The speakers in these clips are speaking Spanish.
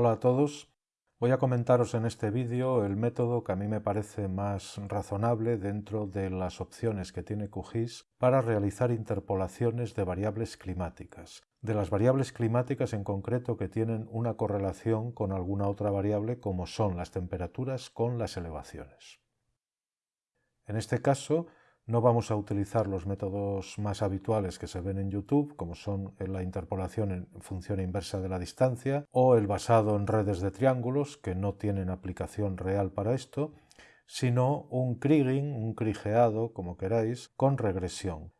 Hola a todos. Voy a comentaros en este vídeo el método que a mí me parece más razonable dentro de las opciones que tiene QGIS para realizar interpolaciones de variables climáticas. De las variables climáticas en concreto que tienen una correlación con alguna otra variable como son las temperaturas con las elevaciones. En este caso no vamos a utilizar los métodos más habituales que se ven en YouTube, como son la interpolación en función inversa de la distancia o el basado en redes de triángulos, que no tienen aplicación real para esto, sino un kriging, un krigeado, como queráis, con regresión.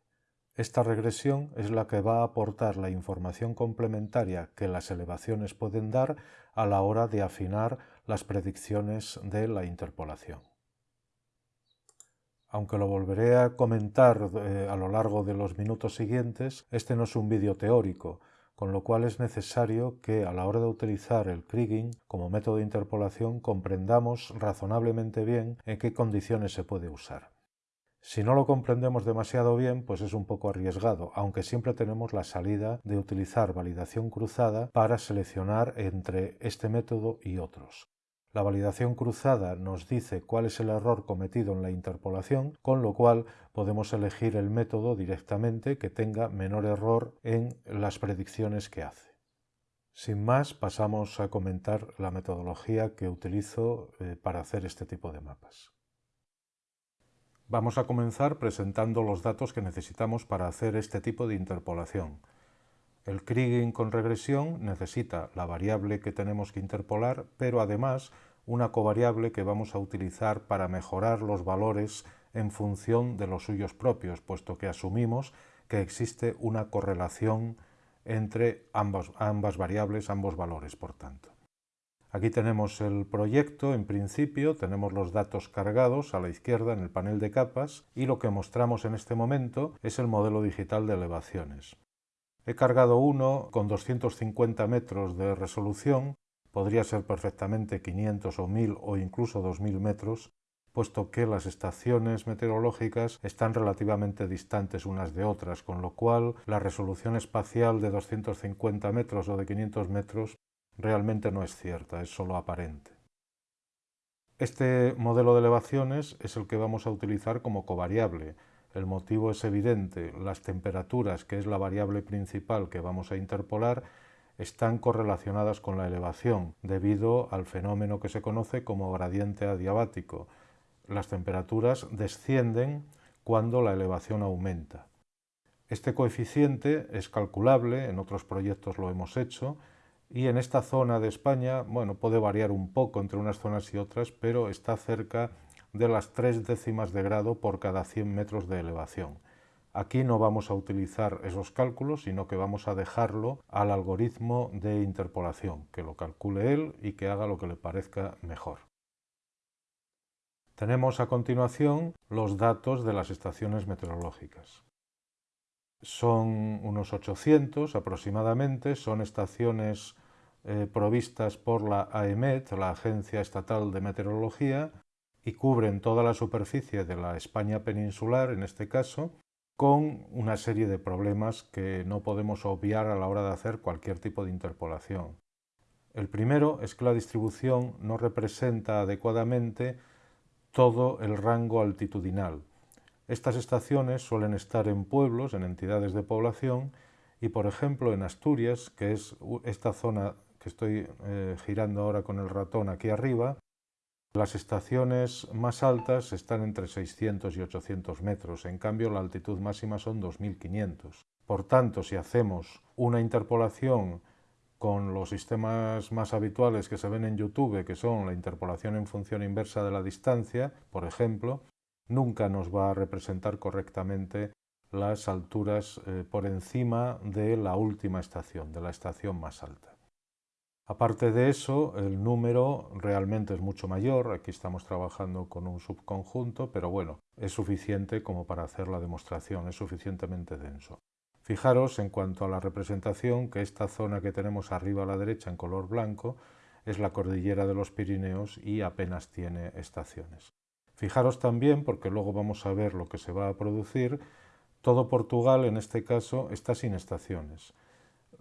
Esta regresión es la que va a aportar la información complementaria que las elevaciones pueden dar a la hora de afinar las predicciones de la interpolación aunque lo volveré a comentar eh, a lo largo de los minutos siguientes, este no es un vídeo teórico, con lo cual es necesario que a la hora de utilizar el kriging como método de interpolación comprendamos razonablemente bien en qué condiciones se puede usar. Si no lo comprendemos demasiado bien, pues es un poco arriesgado, aunque siempre tenemos la salida de utilizar validación cruzada para seleccionar entre este método y otros. La validación cruzada nos dice cuál es el error cometido en la interpolación, con lo cual podemos elegir el método directamente que tenga menor error en las predicciones que hace. Sin más, pasamos a comentar la metodología que utilizo eh, para hacer este tipo de mapas. Vamos a comenzar presentando los datos que necesitamos para hacer este tipo de interpolación. El kriging con regresión necesita la variable que tenemos que interpolar, pero además una covariable que vamos a utilizar para mejorar los valores en función de los suyos propios, puesto que asumimos que existe una correlación entre ambas, ambas variables, ambos valores, por tanto. Aquí tenemos el proyecto, en principio tenemos los datos cargados a la izquierda en el panel de capas y lo que mostramos en este momento es el modelo digital de elevaciones. He cargado uno con 250 metros de resolución, podría ser perfectamente 500 o 1000 o incluso 2000 metros, puesto que las estaciones meteorológicas están relativamente distantes unas de otras, con lo cual la resolución espacial de 250 metros o de 500 metros realmente no es cierta, es solo aparente. Este modelo de elevaciones es el que vamos a utilizar como covariable, el motivo es evidente, las temperaturas, que es la variable principal que vamos a interpolar, están correlacionadas con la elevación, debido al fenómeno que se conoce como gradiente adiabático. Las temperaturas descienden cuando la elevación aumenta. Este coeficiente es calculable, en otros proyectos lo hemos hecho, y en esta zona de España, bueno, puede variar un poco entre unas zonas y otras, pero está cerca de las tres décimas de grado por cada 100 metros de elevación. Aquí no vamos a utilizar esos cálculos, sino que vamos a dejarlo al algoritmo de interpolación, que lo calcule él y que haga lo que le parezca mejor. Tenemos a continuación los datos de las estaciones meteorológicas. Son unos 800 aproximadamente, son estaciones eh, provistas por la AEMET, la Agencia Estatal de Meteorología, y cubren toda la superficie de la España peninsular, en este caso, con una serie de problemas que no podemos obviar a la hora de hacer cualquier tipo de interpolación. El primero es que la distribución no representa adecuadamente todo el rango altitudinal. Estas estaciones suelen estar en pueblos, en entidades de población, y por ejemplo en Asturias, que es esta zona que estoy eh, girando ahora con el ratón aquí arriba, las estaciones más altas están entre 600 y 800 metros, en cambio la altitud máxima son 2500. Por tanto, si hacemos una interpolación con los sistemas más habituales que se ven en YouTube, que son la interpolación en función inversa de la distancia, por ejemplo, nunca nos va a representar correctamente las alturas eh, por encima de la última estación, de la estación más alta. Aparte de eso, el número realmente es mucho mayor, aquí estamos trabajando con un subconjunto, pero bueno, es suficiente como para hacer la demostración, es suficientemente denso. Fijaros en cuanto a la representación que esta zona que tenemos arriba a la derecha en color blanco es la cordillera de los Pirineos y apenas tiene estaciones. Fijaros también, porque luego vamos a ver lo que se va a producir, todo Portugal en este caso está sin estaciones.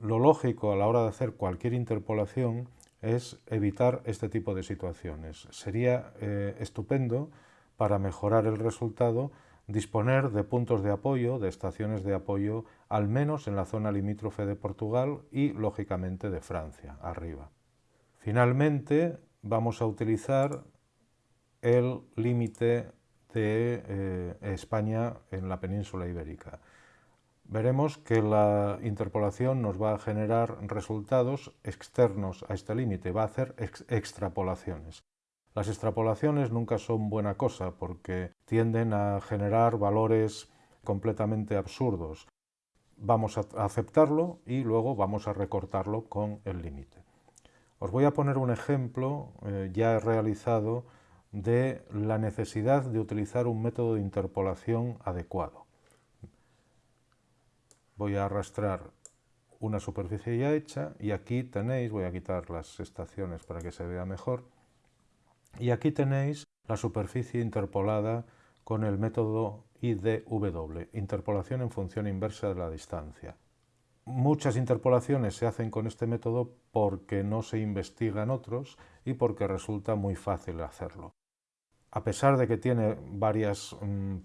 Lo lógico a la hora de hacer cualquier interpolación es evitar este tipo de situaciones. Sería eh, estupendo para mejorar el resultado disponer de puntos de apoyo, de estaciones de apoyo, al menos en la zona limítrofe de Portugal y, lógicamente, de Francia, arriba. Finalmente, vamos a utilizar el límite de eh, España en la península ibérica. Veremos que la interpolación nos va a generar resultados externos a este límite, va a hacer extrapolaciones. Las extrapolaciones nunca son buena cosa porque tienden a generar valores completamente absurdos. Vamos a aceptarlo y luego vamos a recortarlo con el límite. Os voy a poner un ejemplo eh, ya realizado de la necesidad de utilizar un método de interpolación adecuado. Voy a arrastrar una superficie ya hecha y aquí tenéis, voy a quitar las estaciones para que se vea mejor, y aquí tenéis la superficie interpolada con el método IDW, interpolación en función inversa de la distancia. Muchas interpolaciones se hacen con este método porque no se investigan otros y porque resulta muy fácil hacerlo. A pesar de que tiene mm,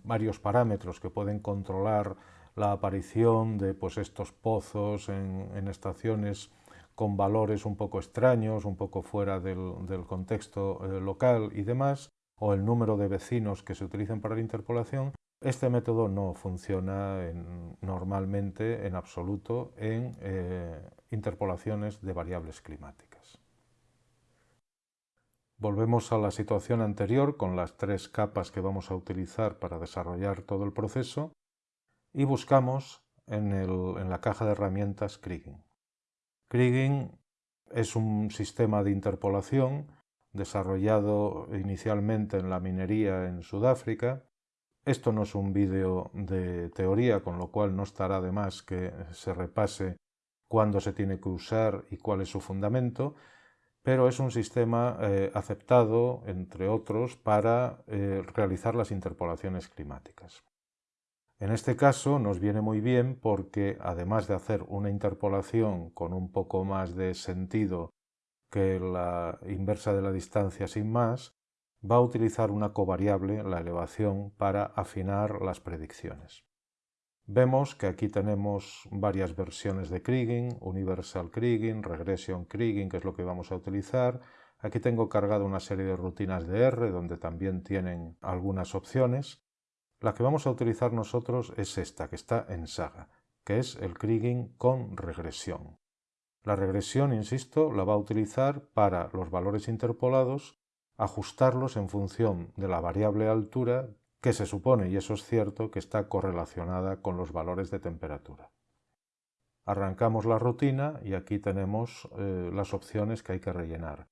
varios parámetros que pueden controlar la aparición de pues, estos pozos en estaciones con valores un poco extraños, un poco fuera del, contexto eh, local y demás, o el número de vecinos que se utilizan para la interpolación, este método no funciona normalmente en absoluto en eh, interpolaciones de variables climáticas. Volvemos a la situación anterior con las tres capas que vamos a utilizar para desarrollar todo el proceso y buscamos en, la caja de herramientas Kriging. Kriging es un sistema de interpolación desarrollado inicialmente en la minería en Sudáfrica. Esto no es un vídeo de teoría, con lo cual no estará de más que se repase cuándo se tiene que usar y cuál es su fundamento, pero es un sistema eh, aceptado, entre otros, para eh, realizar las interpolaciones climáticas. En este caso nos viene muy bien porque además de hacer una interpolación con un poco más de sentido que la inversa de la distancia sin más, va a utilizar una covariable, la elevación, para afinar las predicciones. Vemos que aquí tenemos varias versiones de Kriging, Universal Kriging, Regression Kriging, que es lo que vamos a utilizar. Aquí tengo cargado una serie de rutinas de R, donde también tienen algunas opciones. La que vamos a utilizar nosotros es esta, que está en Saga, que es el Kriging con regresión. La regresión, insisto, la va a utilizar para los valores interpolados, ajustarlos en función de la variable altura que se supone, y eso es cierto, que está correlacionada con los valores de temperatura. Arrancamos la rutina y aquí tenemos eh, las opciones que hay que rellenar.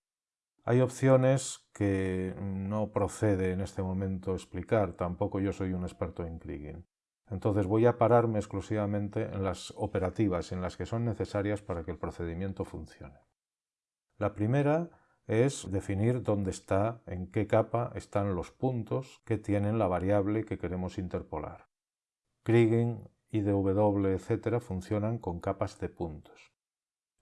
Hay opciones que no procede en este momento explicar, tampoco yo soy un experto en Kriging. Entonces voy a pararme exclusivamente en las operativas, en las que son necesarias para que el procedimiento funcione. La primera es definir dónde está, en qué capa están los puntos que tienen la variable que queremos interpolar. Kriging, IDW, etc. funcionan con capas de puntos.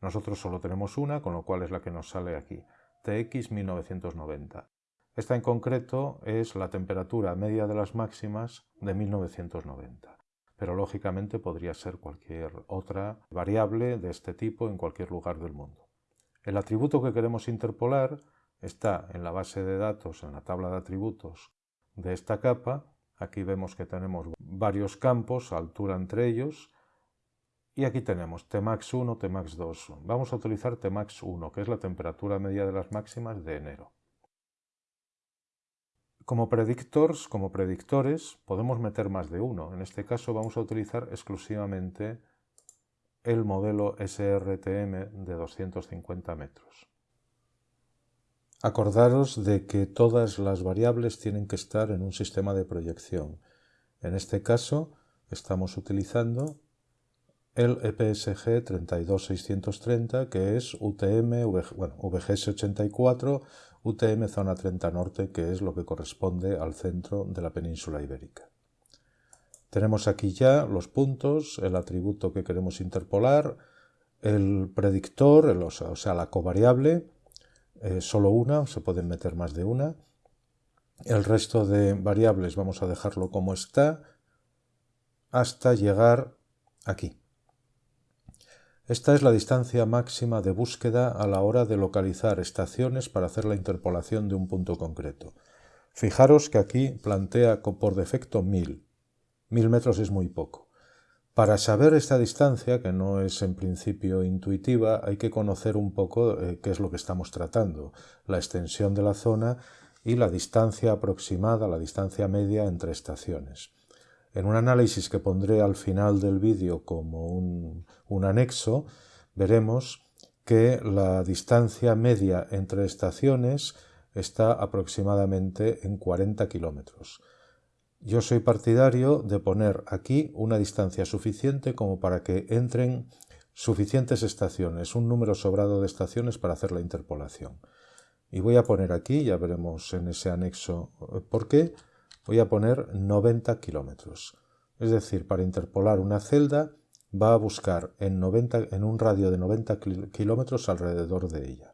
Nosotros solo tenemos una, con lo cual es la que nos sale aquí. TX 1990. Esta en concreto es la temperatura media de las máximas de 1990, pero lógicamente podría ser cualquier otra variable de este tipo en cualquier lugar del mundo. El atributo que queremos interpolar está en la base de datos, en la tabla de atributos de esta capa. Aquí vemos que tenemos varios campos, altura entre ellos, y aquí tenemos Tmax 1, Tmax 2. Vamos a utilizar Tmax 1, que es la temperatura media de las máximas de enero. Como predictors, como predictores, podemos meter más de uno. En este caso vamos a utilizar exclusivamente el modelo SRTM de 250 metros. Acordaros de que todas las variables tienen que estar en un sistema de proyección. En este caso estamos utilizando el EPSG 32630, que es UTM, bueno, VGS84, UTM Zona 30 Norte, que es lo que corresponde al centro de la península ibérica. Tenemos aquí ya los puntos, el atributo que queremos interpolar, el predictor, o sea, la covariable, eh, solo una, se pueden meter más de una. El resto de variables vamos a dejarlo como está hasta llegar aquí. Esta es la distancia máxima de búsqueda a la hora de localizar estaciones para hacer la interpolación de un punto concreto. Fijaros que aquí plantea por defecto 1000. 1000 metros es muy poco. Para saber esta distancia, que no es en principio intuitiva, hay que conocer un poco eh, qué es lo que estamos tratando, la extensión de la zona y la distancia aproximada, la distancia media entre estaciones. En un análisis que pondré al final del vídeo como un, anexo, veremos que la distancia media entre estaciones está aproximadamente en 40 kilómetros. Yo soy partidario de poner aquí una distancia suficiente como para que entren suficientes estaciones, un número sobrado de estaciones para hacer la interpolación. Y voy a poner aquí, ya veremos en ese anexo eh, por qué, voy a poner 90 kilómetros. Es decir, para interpolar una celda va a buscar en, 90, en un radio de 90 kilómetros alrededor de ella.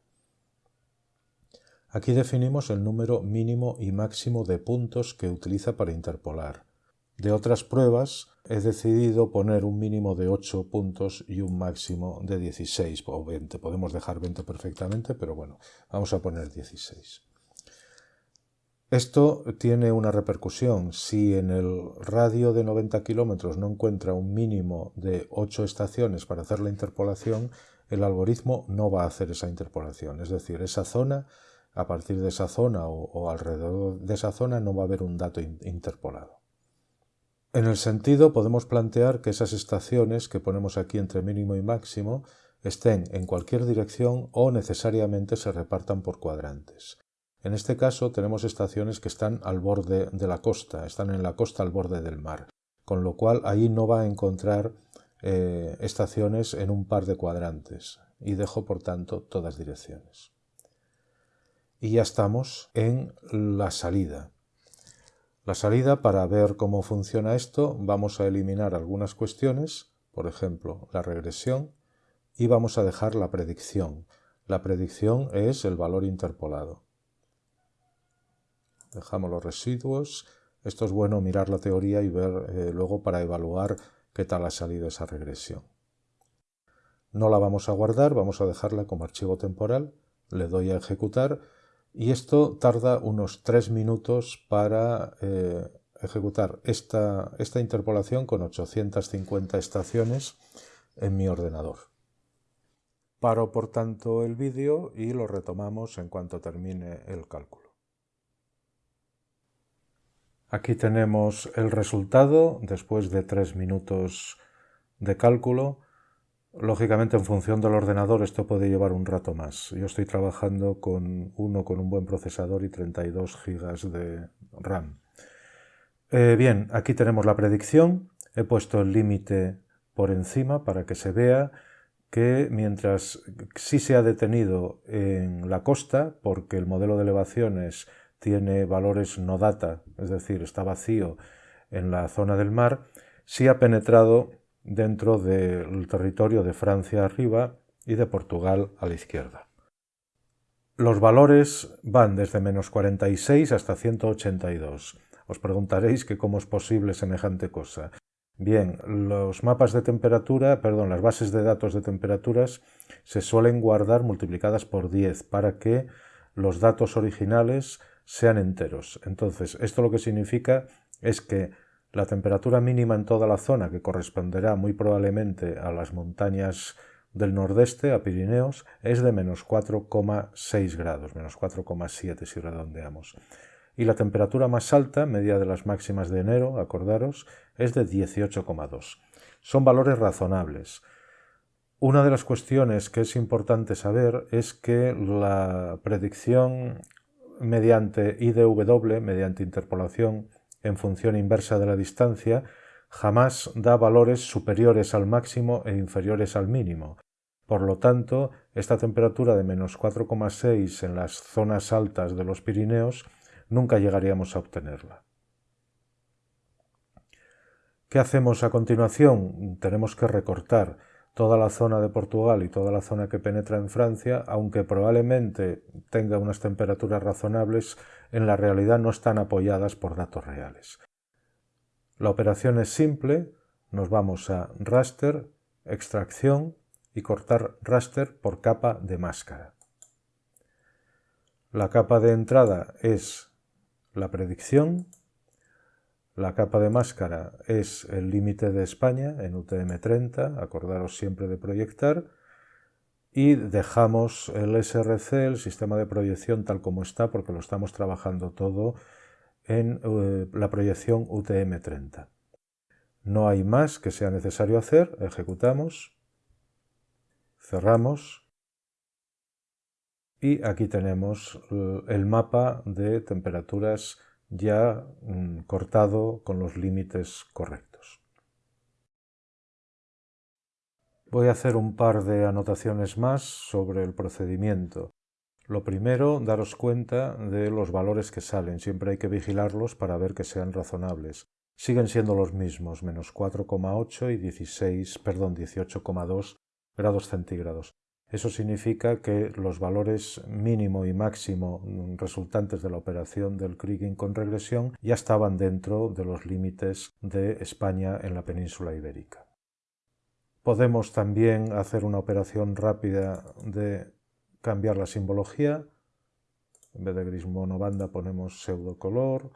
Aquí definimos el número mínimo y máximo de puntos que utiliza para interpolar. De otras pruebas he decidido poner un mínimo de 8 puntos y un máximo de 16 o 20. Podemos dejar 20 perfectamente, pero bueno, vamos a poner 16. Esto tiene una repercusión. Si en el radio de 90 kilómetros no encuentra un mínimo de 8 estaciones para hacer la interpolación, el algoritmo no va a hacer esa interpolación. Es decir, esa zona a partir de esa zona o, alrededor de esa zona no va a haber un dato interpolado. En el sentido podemos plantear que esas estaciones que ponemos aquí entre mínimo y máximo estén en cualquier dirección o necesariamente se repartan por cuadrantes. En este caso tenemos estaciones que están al borde de la costa, están en la costa al borde del mar, con lo cual ahí no va a encontrar eh, estaciones en un par de cuadrantes y dejo por tanto todas direcciones y ya estamos en la salida. La salida, para ver cómo funciona esto, vamos a eliminar algunas cuestiones, por ejemplo, la regresión, y vamos a dejar la predicción. La predicción es el valor interpolado. Dejamos los residuos. Esto es bueno mirar la teoría y ver eh, luego para evaluar qué tal ha salido esa regresión. No la vamos a guardar, vamos a dejarla como archivo temporal. Le doy a ejecutar y esto tarda unos tres minutos para eh, ejecutar esta, esta interpolación con 850 estaciones en mi ordenador. Paro por tanto el vídeo y lo retomamos en cuanto termine el cálculo. Aquí tenemos el resultado después de tres minutos de cálculo. Lógicamente, en función del ordenador, esto puede llevar un rato más. Yo estoy trabajando con uno con un buen procesador y 32 GB de RAM. Eh, bien, aquí tenemos la predicción. He puesto el límite por encima para que se vea que mientras sí se ha detenido en la costa, porque el modelo de elevaciones tiene valores no data, es decir, está vacío en la zona del mar, sí ha penetrado dentro del territorio de Francia arriba y de Portugal a la izquierda. Los valores van desde menos 46 hasta 182. Os preguntaréis que cómo es posible semejante cosa. Bien, los mapas de temperatura, perdón, las bases de datos de temperaturas se suelen guardar multiplicadas por 10 para que los datos originales sean enteros. Entonces, esto lo que significa es que la temperatura mínima en toda la zona, que corresponderá muy probablemente a las montañas del nordeste, a Pirineos, es de menos 4,6 grados, menos 4,7 si redondeamos. Y la temperatura más alta, media de las máximas de enero, acordaros, es de 18,2. Son valores razonables. Una de las cuestiones que es importante saber es que la predicción mediante IDW, mediante interpolación, en función inversa de la distancia, jamás da valores superiores al máximo e inferiores al mínimo. Por lo tanto, esta temperatura de menos 4,6 en las zonas altas de los Pirineos nunca llegaríamos a obtenerla. ¿Qué hacemos a continuación? Tenemos que recortar. Toda la zona de Portugal y toda la zona que penetra en Francia, aunque probablemente tenga unas temperaturas razonables, en la realidad no están apoyadas por datos reales. La operación es simple, nos vamos a raster, extracción y cortar raster por capa de máscara. La capa de entrada es la predicción, la capa de máscara es el límite de España en UTM-30, acordaros siempre de proyectar, y dejamos el SRC, el sistema de proyección tal como está, porque lo estamos trabajando todo en eh, la proyección UTM-30. No hay más que sea necesario hacer, ejecutamos, cerramos y aquí tenemos el mapa de temperaturas ya mm, cortado con los límites correctos. Voy a hacer un par de anotaciones más sobre el procedimiento. Lo primero, daros cuenta de los valores que salen. Siempre hay que vigilarlos para ver que sean razonables. Siguen siendo los mismos, menos 4,8 y 16, perdón, 18,2 grados centígrados. Eso significa que los valores mínimo y máximo resultantes de la operación del Kriging con regresión ya estaban dentro de los límites de España en la península ibérica. Podemos también hacer una operación rápida de cambiar la simbología. En vez de gris monobanda ponemos pseudo color.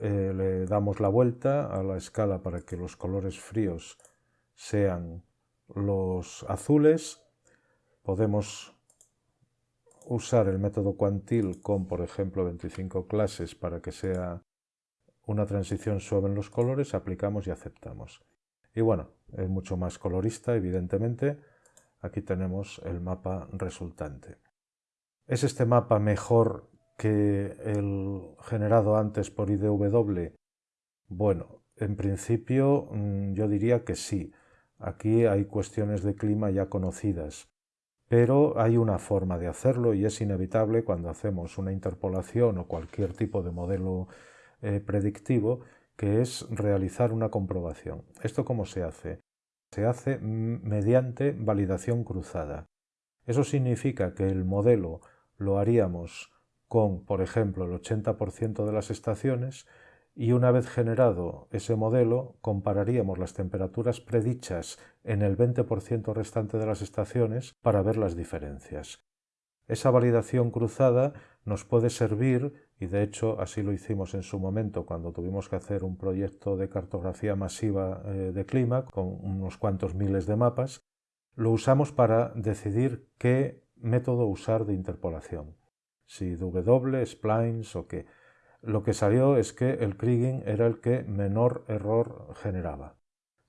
Eh, le damos la vuelta a la escala para que los colores fríos sean los azules Podemos usar el método cuantil con, por ejemplo, 25 clases para que sea una transición suave en los colores, aplicamos y aceptamos. Y bueno, es mucho más colorista, evidentemente. Aquí tenemos el mapa resultante. ¿Es este mapa mejor que el generado antes por IDW? Bueno, en principio mm, yo diría que sí. Aquí hay cuestiones de clima ya conocidas pero hay una forma de hacerlo y es inevitable cuando hacemos una interpolación o cualquier tipo de modelo eh, predictivo, que es realizar una comprobación. ¿Esto cómo se hace? Se hace mediante validación cruzada. Eso significa que el modelo lo haríamos con, por ejemplo, el 80% de las estaciones y una vez generado ese modelo compararíamos las temperaturas predichas en el 20% restante de las estaciones para ver las diferencias. Esa validación cruzada nos puede servir, y de hecho así lo hicimos en su momento cuando tuvimos que hacer un proyecto de cartografía masiva eh, de clima con unos cuantos miles de mapas, lo usamos para decidir qué método usar de interpolación, si W, splines o qué. Lo que salió es que el Kriging era el que menor error generaba.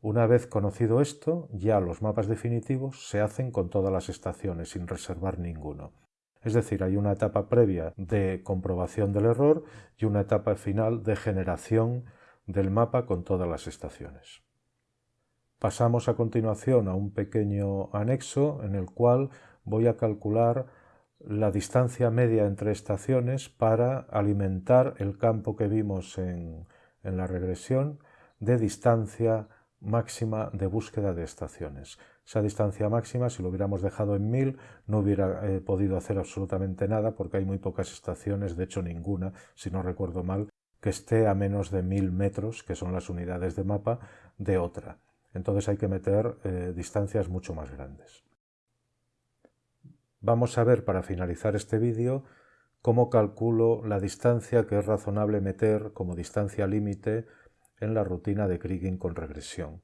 Una vez conocido esto, ya los mapas definitivos se hacen con todas las estaciones, sin reservar ninguno. Es decir, hay una etapa previa de comprobación del error y una etapa final de generación del mapa con todas las estaciones. Pasamos a continuación a un pequeño anexo en el cual voy a calcular la distancia media entre estaciones para alimentar el campo que vimos en, la regresión de distancia máxima de búsqueda de estaciones. Esa distancia máxima, si lo hubiéramos dejado en 1000, no hubiera eh, podido hacer absolutamente nada porque hay muy pocas estaciones, de hecho ninguna, si no recuerdo mal, que esté a menos de 1000 metros, que son las unidades de mapa, de otra. Entonces hay que meter eh, distancias mucho más grandes. Vamos a ver para finalizar este vídeo cómo calculo la distancia que es razonable meter como distancia límite en la rutina de Kriging con regresión.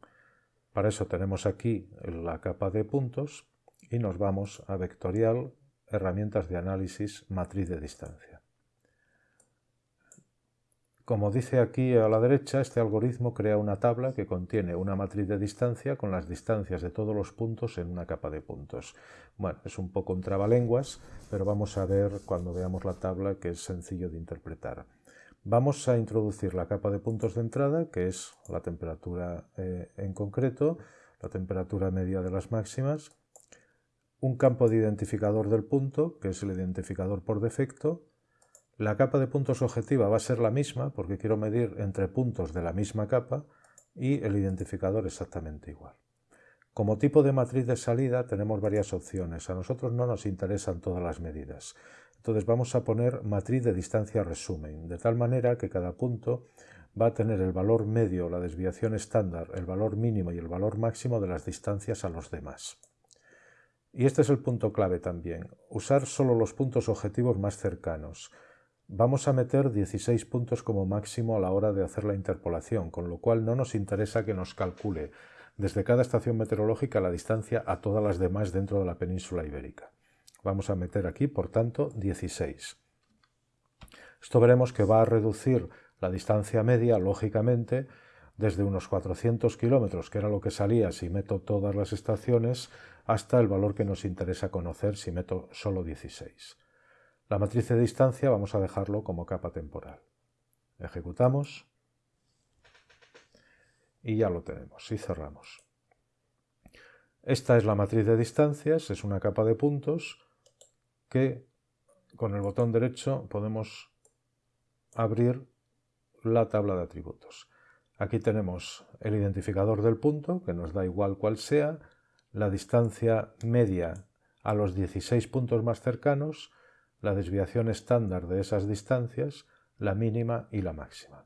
Para eso tenemos aquí la capa de puntos y nos vamos a vectorial, herramientas de análisis, matriz de distancia. Como dice aquí a la derecha, este algoritmo crea una tabla que contiene una matriz de distancia con las distancias de todos los puntos en una capa de puntos. Bueno, es un poco un trabalenguas, pero vamos a ver cuando veamos la tabla que es sencillo de interpretar. Vamos a introducir la capa de puntos de entrada, que es la temperatura eh, en concreto, la temperatura media de las máximas, un campo de identificador del punto, que es el identificador por defecto, la capa de puntos objetiva va a ser la misma porque quiero medir entre puntos de la misma capa y el identificador exactamente igual. Como tipo de matriz de salida tenemos varias opciones. A nosotros no nos interesan todas las medidas. Entonces vamos a poner matriz de distancia resumen, de tal manera que cada punto va a tener el valor medio, la desviación estándar, el valor mínimo y el valor máximo de las distancias a los demás. Y este es el punto clave también, usar solo los puntos objetivos más cercanos. Vamos a meter 16 puntos como máximo a la hora de hacer la interpolación, con lo cual no nos interesa que nos calcule desde cada estación meteorológica la distancia a todas las demás dentro de la península ibérica. Vamos a meter aquí, por tanto, 16. Esto veremos que va a reducir la distancia media, lógicamente, desde unos 400 kilómetros, que era lo que salía si meto todas las estaciones, hasta el valor que nos interesa conocer si meto solo 16. La matriz de distancia vamos a dejarlo como capa temporal. Ejecutamos y ya lo tenemos y cerramos. Esta es la matriz de distancias, es una capa de puntos que con el botón derecho podemos abrir la tabla de atributos. Aquí tenemos el identificador del punto, que nos da igual cuál sea, la distancia media a los 16 puntos más cercanos, la desviación estándar de esas distancias, la mínima y la máxima.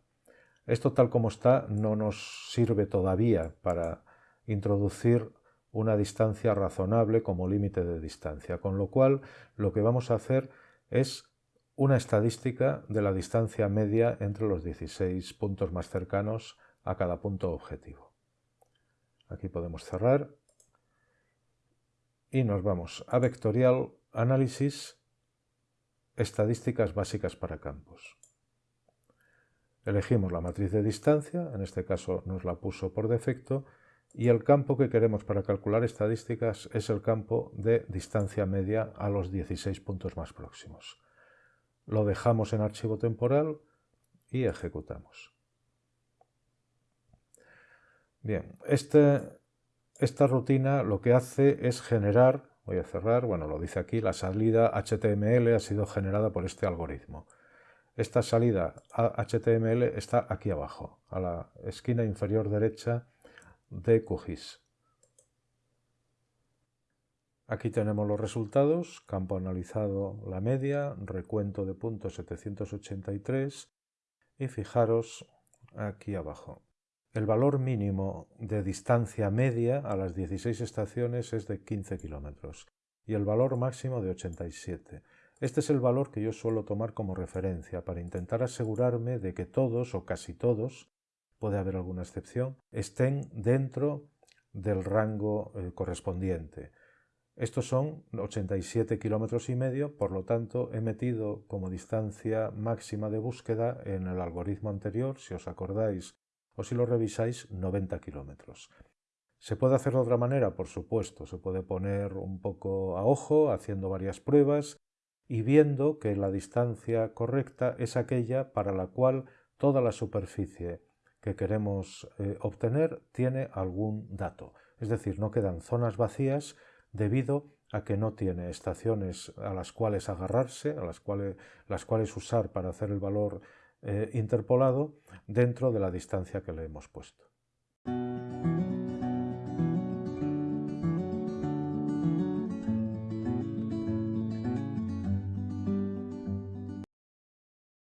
Esto tal como está no nos sirve todavía para introducir una distancia razonable como límite de distancia, con lo cual lo que vamos a hacer es una estadística de la distancia media entre los 16 puntos más cercanos a cada punto objetivo. Aquí podemos cerrar y nos vamos a Vectorial Análisis, Estadísticas básicas para campos. Elegimos la matriz de distancia, en este caso nos la puso por defecto, y el campo que queremos para calcular estadísticas es el campo de distancia media a los 16 puntos más próximos. Lo dejamos en archivo temporal y ejecutamos. Bien, este, esta rutina lo que hace es generar, voy a cerrar, bueno, lo dice aquí, la salida HTML ha sido generada por este algoritmo. Esta salida HTML está aquí abajo, a la esquina inferior derecha de QGIS. Aquí tenemos los resultados, campo analizado la media, recuento de puntos 783 y fijaros aquí abajo. El valor mínimo de distancia media a las 16 estaciones es de 15 kilómetros y el valor máximo de 87. Este es el valor que yo suelo tomar como referencia para intentar asegurarme de que todos o casi todos, puede haber alguna excepción, estén dentro del rango eh, correspondiente. Estos son 87 kilómetros y medio, por lo tanto he metido como distancia máxima de búsqueda en el algoritmo anterior, si os acordáis o si lo revisáis, 90 kilómetros. ¿Se puede hacer de otra manera? Por supuesto, se puede poner un poco a ojo, haciendo varias pruebas y viendo que la distancia correcta es aquella para la cual toda la superficie que queremos eh, obtener tiene algún dato. Es decir, no quedan zonas vacías debido a que no tiene estaciones a las cuales agarrarse, a las cuales, las cuales usar para hacer el valor eh, interpolado dentro de la distancia que le hemos puesto.